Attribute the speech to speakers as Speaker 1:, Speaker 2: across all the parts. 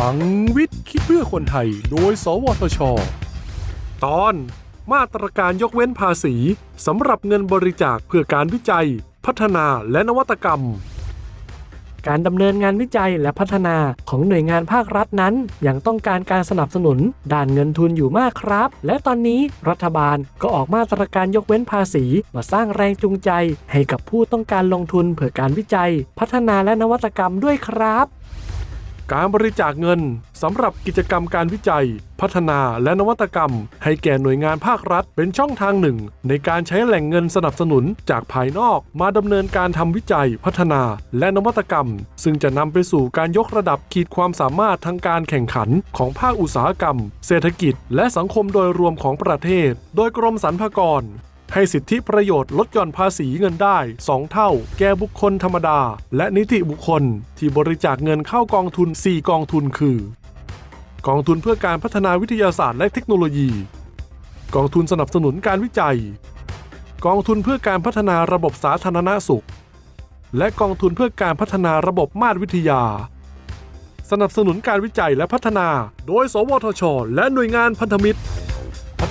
Speaker 1: ลังวิทย์คิดเพื่อคนไทย โดย สวทช ตอนมาตรการยกเว้นภาษีสำหรับเงินบริจาคเพื่อการวิจัย พัฒนาและนวัตกรรม
Speaker 2: การดำเนินงานวิจัยและพัฒนาของหน่วยงานภาครัฐนั้น ยังต้องการการสนับสนุน ด้านเงินทุนอยู่มากครับ และตอนนี้รัฐบาลก็ออกมาตรการยกเว้นภาษี มาสร้างแรงจูงใจ ให้กับผู้ต้องการลงทุนเพื่อการวิจัย พัฒนาและนวัตกรรมด้วยครับ
Speaker 1: การบริจาคเงินสำหรับกิจกรรมการวิจัย พัฒนาและนวัตกรรม ให้แก่หน่วยงานภาครัฐ เป็นช่องทางหนึ่ง ในการใช้แหล่งเงินสนับสนุนจากภายนอก มาดำเนินการทำวิจัย พัฒนา และนวัตกรรม ซึ่งจะนำไปสู่การยกระดับขีดความสามารถทางการแข่งขันของภาคอุตสาหกรรม เศรษฐกิจ และสังคมโดยรวมของประเทศ โดยกรมสรรพากร ให้สิทธิประโยชน์ลดหย่อนภาษีเงินได้ 2 เท่า แก่บุคคลธรรมดา และนิติบุคคล ที่บริจาคเงินเข้ากองทุน 4 กองทุนคือ กองทุนเพื่อการพัฒนาวิทยาศาสตร์และเทคโนโลยี กองทุนสนับสนุนการวิจัย กองทุนเพื่อการพัฒนาระบบสาธารณสุข และกองทุนเพื่อการพัฒนาระบบมาตรวิทยาสนับสนุนการวิจัยและพัฒนา โดย สวทช และหน่วยงานพันธมิตร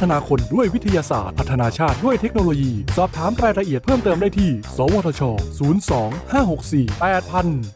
Speaker 1: ฒนาคนด้วยวิทยาศาสตร์ พัฒนาชาติด้วยเทคโนโลยี สอบถามรายละเอียดเพิ่มเติมได้ที่ สวทช 02 564 8000